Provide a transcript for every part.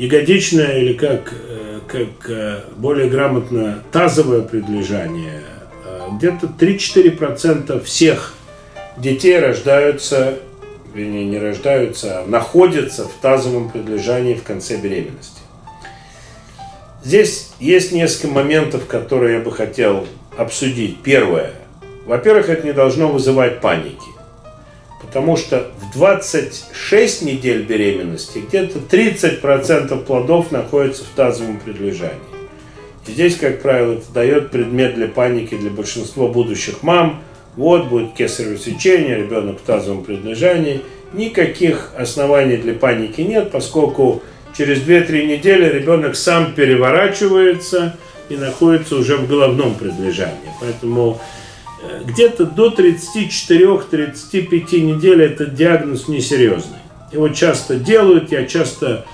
ягодичное или как, э, как более грамотно тазовое предлежание, где-то 3-4% всех детей рождаются, вернее не рождаются, а находятся в тазовом предлежании в конце беременности. Здесь есть несколько моментов, которые я бы хотел обсудить. Первое. Во-первых, это не должно вызывать паники. Потому что в 26 недель беременности где-то 30% плодов находятся в тазовом предлежании. И здесь, как правило, это дает предмет для паники для большинства будущих мам. Вот будет кесарево сечение, ребенок в тазовом предлежании. Никаких оснований для паники нет, поскольку через 2-3 недели ребенок сам переворачивается и находится уже в головном предлежании. Поэтому где-то до 34-35 недель этот диагноз несерьезный. Его часто делают, я часто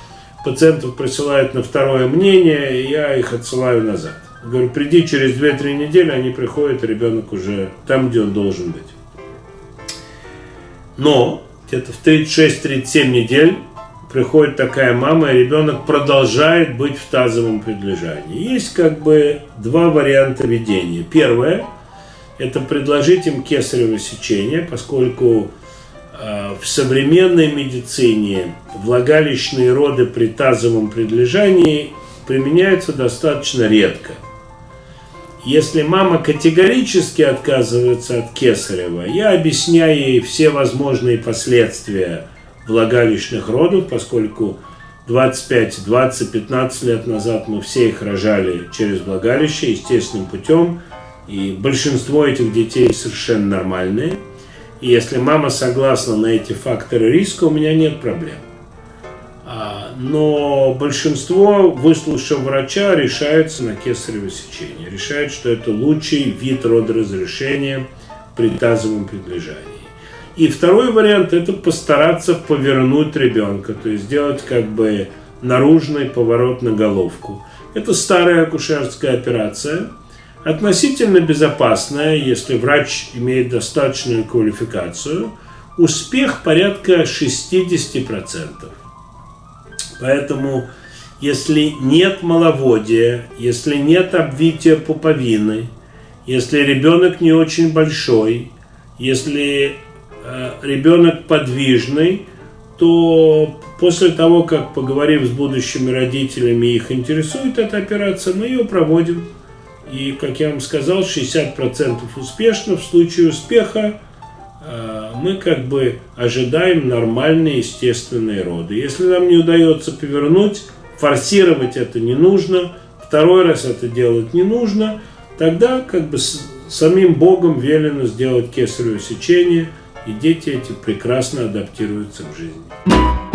пациентов присылают на второе мнение, и я их отсылаю назад. Говорю, приди через 2-3 недели, они приходят, ребенок уже там, где он должен быть. Но где-то в 36-37 недель приходит такая мама, и ребенок продолжает быть в тазовом предлежании. Есть как бы два варианта ведения. Первое – это предложить им кесарево сечение, поскольку э, в современной медицине влагалищные роды при тазовом предлежании применяются достаточно редко. Если мама категорически отказывается от кесарева, я объясняю ей все возможные последствия – влагалищных родов, поскольку 25, 20, 15 лет назад мы все их рожали через влагалище естественным путем, и большинство этих детей совершенно нормальные. И если мама согласна на эти факторы риска, у меня нет проблем. А, но большинство, выслушав врача, решаются на кесарево сечение. Решают, что это лучший вид родоразрешения при тазовом предлежании. И второй вариант – это постараться повернуть ребенка, то есть сделать как бы наружный поворот на головку. Это старая акушерская операция, относительно безопасная, если врач имеет достаточную квалификацию. Успех порядка 60%. Поэтому, если нет маловодия, если нет обвития пуповины, если ребенок не очень большой, если Э, ребенок подвижный, то после того, как поговорив с будущими родителями, их интересует эта операция, мы ее проводим. И, как я вам сказал, 60% успешно. В случае успеха э, мы как бы ожидаем нормальные естественные роды. Если нам не удается повернуть, форсировать это не нужно, второй раз это делать не нужно, тогда как бы самим Богом велено сделать кесарево сечение – и дети эти прекрасно адаптируются в жизни.